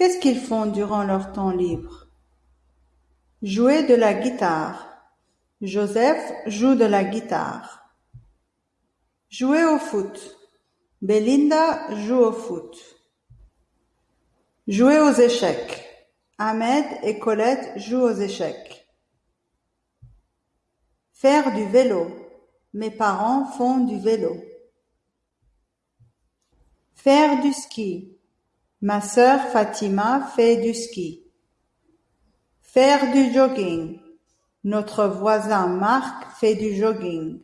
Qu'est-ce qu'ils font durant leur temps libre? Jouer de la guitare. Joseph joue de la guitare. Jouer au foot. Belinda joue au foot. Jouer aux échecs. Ahmed et Colette jouent aux échecs. Faire du vélo. Mes parents font du vélo. Faire du ski. Ma sœur Fatima fait du ski. Faire du jogging. Notre voisin Marc fait du jogging.